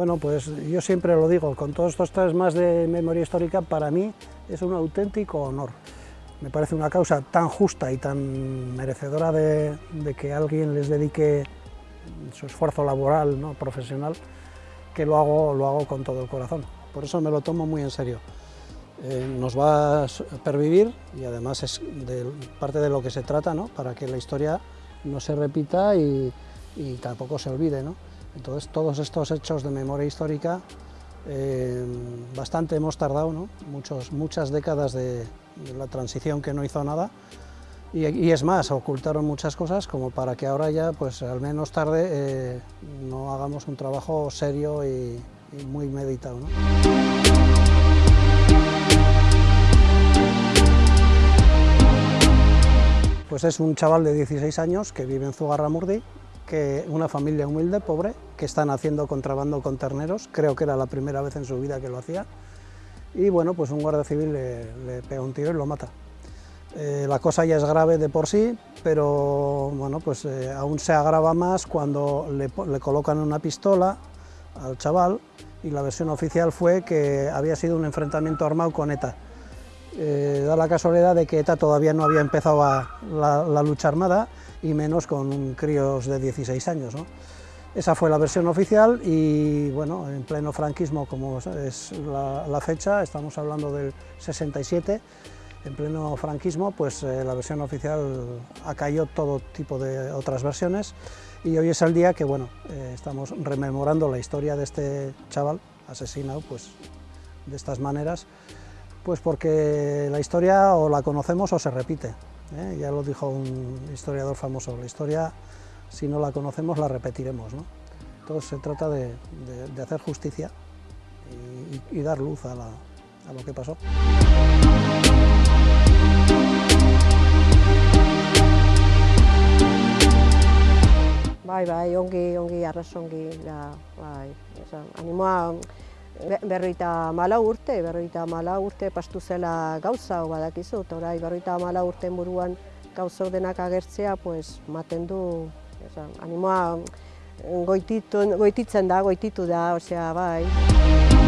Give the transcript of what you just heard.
Bueno, pues yo siempre lo digo, con todos estos tres más de memoria histórica, para mí es un auténtico honor. Me parece una causa tan justa y tan merecedora de, que alguien les dedique su esfuerzo laboral, ¿no? profesional, que lo hago, lo hago con todo el corazón. Por eso me lo tomo muy en serio. Eh, nos va a pervivir y además es parte de lo que se trata, ¿no? para que la historia no se repita y, tampoco se olvide. ¿no? Entonces todos estos hechos de memoria histórica, eh, bastante hemos tardado, ¿no? Muchos, muchas décadas de, la transición que no hizo nada, y, es más, ocultaron muchas cosas como para que ahora ya, pues al menos tarde, eh, no hagamos un trabajo serio y, muy meditado. Pues es un chaval de 16 años que vive en Zugarramurdi, una familia humilde, pobre, que están haciendo contrabando con terneros, creo que era la primera vez en su vida que lo hacía, y bueno, pues un guardia civil le, pega un tiro y lo mata. Eh, la cosa ya es grave de por sí, pero bueno, pues eh, aún se agrava más cuando le, colocan una pistola al chaval y la versión oficial fue que había sido un enfrentamiento armado con ETA. Eh, da la casualidad de que ETA todavía no había empezado la, lucha armada y menos con críos de 16 años. Esa fue la versión oficial y bueno, en pleno franquismo, como es la, fecha, estamos hablando del 67, en pleno franquismo, pues eh, la versión oficial acayó todo tipo de otras versiones y hoy es el día que bueno, eh, estamos rememorando la historia de este chaval asesinado pues, de estas maneras pues porque la historia o la conocemos o se repite. ¿eh? Ya lo dijo un historiador famoso, la historia, si no la conocemos, la repetiremos. ¿no? Entonces se trata de, hacer justicia y, dar luz a, lo que pasó. Bai, bai, ongi, ongi, arrasongi, da, bai, animoa berroita mala urte, berroita mala urte pastu zela gauza, badakizu, orai berroita mala urte buruan gauza denak agertzea, pues, maten du, animoa goititzen da, goititu da, osea, bai.